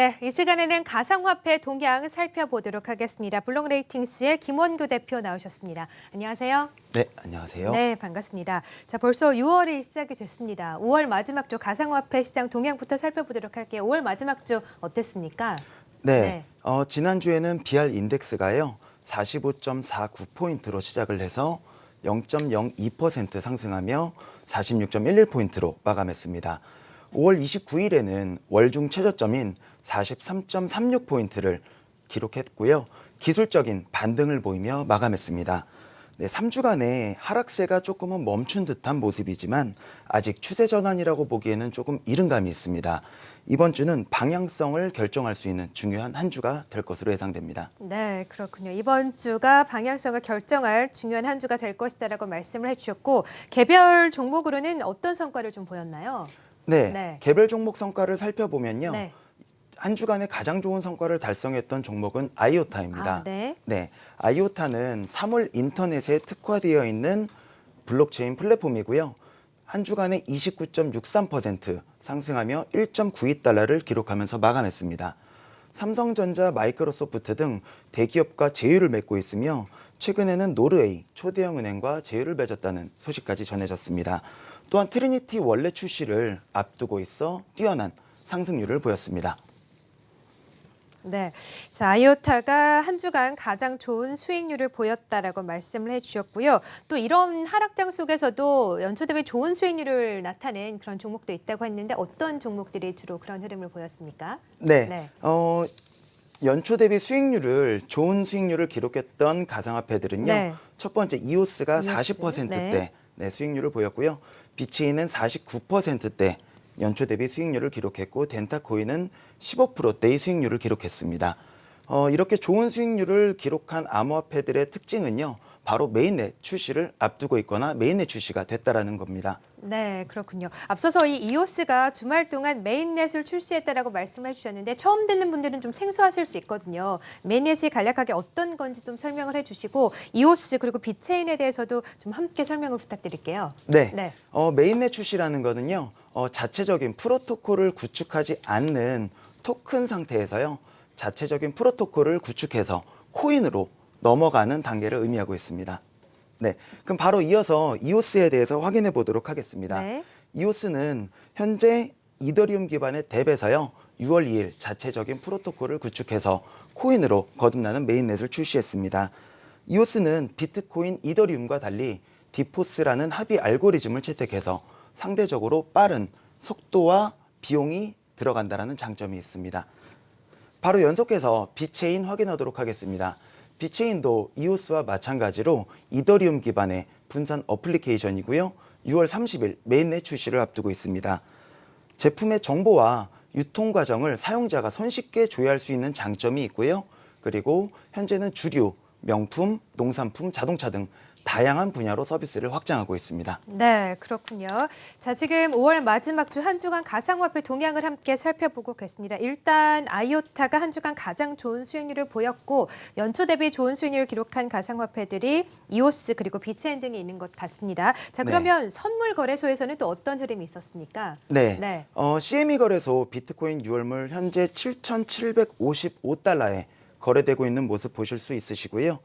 네, 이 시간에는 가상화폐 동향 살펴보도록 하겠습니다. 블록레이팅스의 김원규 대표 나오셨습니다. 안녕하세요. 네, 안녕하세요. 네, 반갑습니다. 자, 벌써 6월이 시작이 됐습니다. 5월 마지막 주 가상화폐 시장 동향부터 살펴보도록 할게요. 5월 마지막 주 어땠습니까? 네, 네. 어, 지난주에는 BR 인덱스가요. 45.49포인트로 시작을 해서 0.02% 상승하며 46.11포인트로 마감했습니다. 5월 29일에는 월중 최저점인 43.36포인트를 기록했고요. 기술적인 반등을 보이며 마감했습니다. 네, 3주간의 하락세가 조금은 멈춘 듯한 모습이지만 아직 추세 전환이라고 보기에는 조금 이른 감이 있습니다. 이번 주는 방향성을 결정할 수 있는 중요한 한 주가 될 것으로 예상됩니다. 네, 그렇군요. 이번 주가 방향성을 결정할 중요한 한 주가 될 것이다라고 말씀을 해주셨고 개별 종목으로는 어떤 성과를 좀 보였나요? 네, 네. 개별 종목 성과를 살펴보면요. 네. 한 주간에 가장 좋은 성과를 달성했던 종목은 아이오타입니다. 아, 네. 네, 아이오타는 사물 인터넷에 특화되어 있는 블록체인 플랫폼이고요. 한 주간에 29.63% 상승하며 1.92달러를 기록하면서 마감했습니다. 삼성전자, 마이크로소프트 등 대기업과 제휴를 맺고 있으며 최근에는 노르웨이 초대형 은행과 제휴를 맺었다는 소식까지 전해졌습니다. 또한 트리니티 원래 출시를 앞두고 있어 뛰어난 상승률을 보였습니다. 네. 자, 아이오타가 한 주간 가장 좋은 수익률을 보였다라고 말씀을 해주셨고요. 또 이런 하락장 속에서도 연초 대비 좋은 수익률을 나타낸 그런 종목도 있다고 했는데 어떤 종목들이 주로 그런 흐름을 보였습니까? 네. 네. 어, 연초 대비 수익률을 좋은 수익률을 기록했던 가상화폐들은요. 네. 첫 번째 이오스가 이오스, 40%대 네. 네, 수익률을 보였고요. 비체인은 49%대 연초 대비 수익률을 기록했고 덴타코인은 15%대의 수익률을 기록했습니다. 어, 이렇게 좋은 수익률을 기록한 암호화폐들의 특징은요. 바로 mainnet 출시를 앞두고 있거나 mainnet 출시가 됐다라는 겁니다. 네, 그렇군요. 앞서서 이 이오스가 주말 동안 mainnet을 출시했다라고 말씀해 주셨는데 처음 듣는 분들은 좀 생소하실 수 있거든요. mainnet이 간략하게 어떤 건지 좀 설명을 해주시고 이오스 그리고 비체인에 대해서도 좀 함께 설명을 부탁드릴게요. 네. 네. 어, mainnet 출시라는 거는요. 어, 자체적인 프로토콜을 구축하지 않는 토큰 상태에서요. 자체적인 프로토콜을 구축해서 코인으로 넘어가는 단계를 의미하고 있습니다. 네. 그럼 바로 이어서 이오스에 대해서 확인해 보도록 하겠습니다. 네. 이오스는 현재 이더리움 기반의 DApp에서요. 6월 2일 자체적인 프로토콜을 구축해서 코인으로 거듭나는 mainnet을 출시했습니다. 이오스는 비트코인 이더리움과 달리 DPoS라는 합의 알고리즘을 채택해서 상대적으로 빠른 속도와 비용이 들어간다는 장점이 있습니다. 바로 연속해서 비체인 확인하도록 하겠습니다. 비체인도 이오스와 마찬가지로 이더리움 기반의 분산 어플리케이션이고요. 6월 30일 mainnet 출시를 앞두고 있습니다. 제품의 정보와 유통 과정을 사용자가 손쉽게 조회할 수 있는 장점이 있고요. 그리고 현재는 주류, 명품, 농산품, 자동차 등 다양한 분야로 서비스를 확장하고 있습니다. 네, 그렇군요. 자, 지금 5월 마지막 주 한 주간 가상화폐 동향을 함께 살펴보고 계십니다. 일단 아이오타가 한 주간 가장 좋은 수익률을 보였고 연초 대비 좋은 수익률을 기록한 가상화폐들이 이오스 그리고 비체인 등이 있는 것 같습니다. 자, 네. 그러면 선물 거래소에서는 또 어떤 흐름이 있었습니까? 네. 네. 어, CME 거래소 비트코인 6월물 현재 7,755달러에 거래되고 있는 모습 보실 수 있으시고요.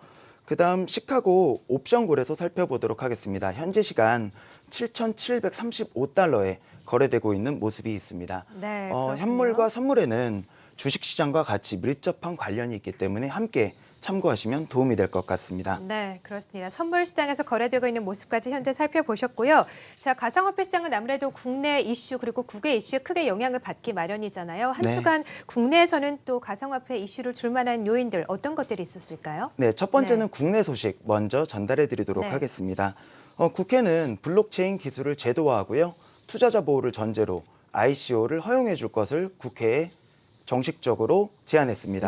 그 다음 시카고 옵션 거래소 살펴보도록 하겠습니다. 현재 시간 7,735달러에 거래되고 있는 모습이 있습니다. 네, 어. 현물과 선물에는 주식시장과 같이 밀접한 관련이 있기 때문에 함께 참고하시면 도움이 될 것 같습니다. 네, 그렇습니다. 선물 시장에서 거래되고 있는 모습까지 현재 살펴보셨고요. 자, 가상화폐 시장은 아무래도 국내 이슈 그리고 국외 이슈에 크게 영향을 받기 마련이잖아요. 한 네. 주간 국내에서는 또 가상화폐 이슈를 줄 만한 요인들 어떤 것들이 있었을까요? 네, 첫 번째는 국내 소식 먼저 전달해 드리도록 네. 하겠습니다. 어, 국회는 블록체인 기술을 제도화하고요. 투자자 보호를 전제로 ICO를 허용해 줄 것을 국회에 정식적으로 제안했습니다.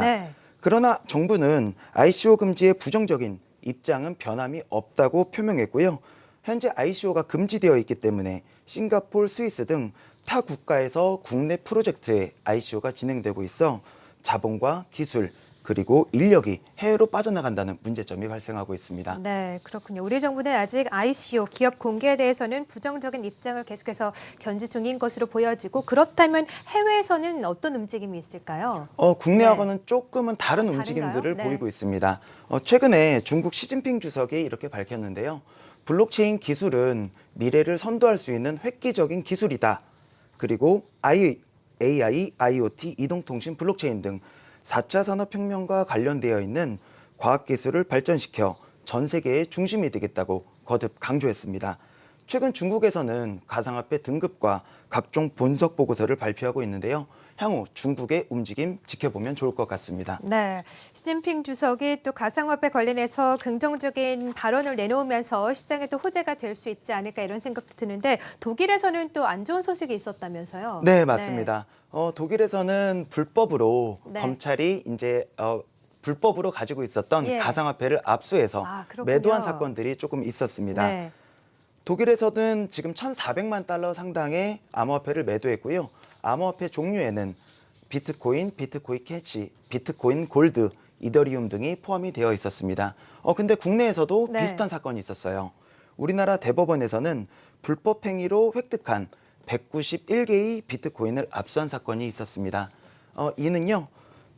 네. 그러나 정부는 ICO 금지에 부정적인 입장은 변함이 없다고 표명했고요. 현재 ICO가 금지되어 있기 때문에 싱가폴, 스위스 등 타 국가에서 국내 프로젝트에 ICO가 진행되고 있어 자본과 기술 그리고 인력이 해외로 빠져나간다는 문제점이 발생하고 있습니다. 네, 그렇군요. 우리 정부는 아직 ICO 기업 공개에 대해서는 부정적인 입장을 계속해서 견지 중인 것으로 보여지고 그렇다면 해외에서는 어떤 움직임이 있을까요? 어, 국내하고는 조금은 다른 아, 움직임들을? 네. 보이고 있습니다. 어, 최근에 중국 시진핑 주석이 이렇게 밝혔는데요. 블록체인 기술은 미래를 선도할 수 있는 획기적인 기술이다. 그리고 AI, IoT, 이동통신, 블록체인 등 4차 산업혁명과 관련되어 있는 과학기술을 발전시켜 전 세계의 중심이 되겠다고 거듭 강조했습니다. 최근 중국에서는 가상화폐 등급과 각종 분석 보고서를 발표하고 있는데요. 향후 중국의 움직임 지켜보면 좋을 것 같습니다. 네, 시진핑 주석이 또 가상화폐 관련해서 긍정적인 발언을 내놓으면서 시장에 또 호재가 될 수 있지 않을까 이런 생각도 드는데 독일에서는 또 안 좋은 소식이 있었다면서요? 네, 맞습니다. 어, 독일에서는 불법으로 네. 검찰이 이제 어, 불법으로 가지고 있었던 예. 가상화폐를 압수해서 아. 매도한 사건들이 조금 있었습니다. 네. 독일에서는 지금 1,400만 달러 상당의 암호화폐를 매도했고요. 암호화폐 종류에는 비트코인, 비트코인 캐시, 비트코인 골드, 이더리움 등이 포함이 되어 있었습니다. 어 근데 국내에서도 네. 비슷한 사건이 있었어요. 우리나라 대법원에서는 불법 행위로 획득한 191개의 비트코인을 압수한 사건이 있었습니다. 어 이는요.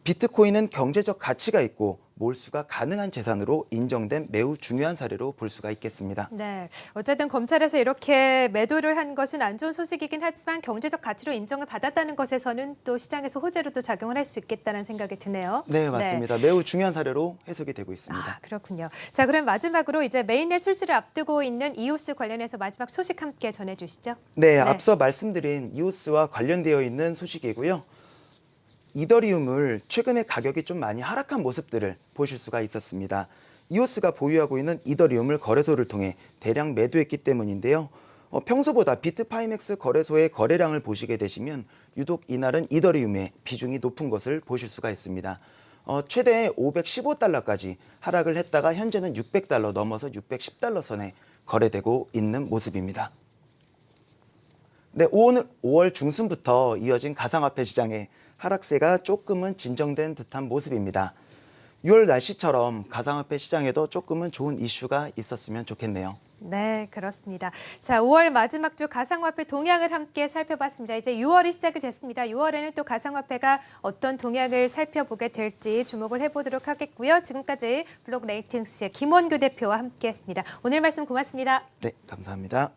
비트코인은 경제적 가치가 있고 몰수가 가능한 재산으로 인정된 매우 중요한 사례로 볼 수가 있겠습니다. 네, 어쨌든 검찰에서 이렇게 매도를 한 것은 안 좋은 소식이긴 하지만 경제적 가치로 인정을 받았다는 것에서는 또 시장에서 호재로도 작용을 할 수 있겠다는 생각이 드네요. 네, 맞습니다. 매우 중요한 사례로 해석이 되고 있습니다. 아, 그렇군요. 자, 그럼 마지막으로 이제 메인넷 출시를 앞두고 있는 이오스 관련해서 마지막 소식 함께 전해주시죠. 네, 앞서 말씀드린 이오스와 관련되어 있는 소식이고요. 이더리움을 최근에 가격이 좀 많이 하락한 모습들을 보실 수가 있었습니다. 이오스가 보유하고 있는 이더리움을 거래소를 통해 대량 매도했기 때문인데요. 어, 평소보다 비트파이넥스 거래소의 거래량을 보시게 되시면 유독 이날은 이더리움의 비중이 높은 것을 보실 수가 있습니다. 어, 최대 515달러까지 하락을 했다가 현재는 600달러 넘어서 610달러 선에 거래되고 있는 모습입니다. 네, 오늘 5월 중순부터 이어진 가상화폐 시장의 하락세가 조금은 진정된 듯한 모습입니다. 6월 날씨처럼 가상화폐 시장에도 조금은 좋은 이슈가 있었으면 좋겠네요. 네, 그렇습니다. 자, 5월 마지막 주 가상화폐 동향을 함께 살펴봤습니다. 이제 6월이 시작이 됐습니다. 6월에는 또 가상화폐가 어떤 동향을 살펴보게 될지 주목을 해보도록 하겠고요. 지금까지 블록 레이팅스의 김원규 대표와 함께했습니다. 오늘 말씀 고맙습니다. 네, 감사합니다.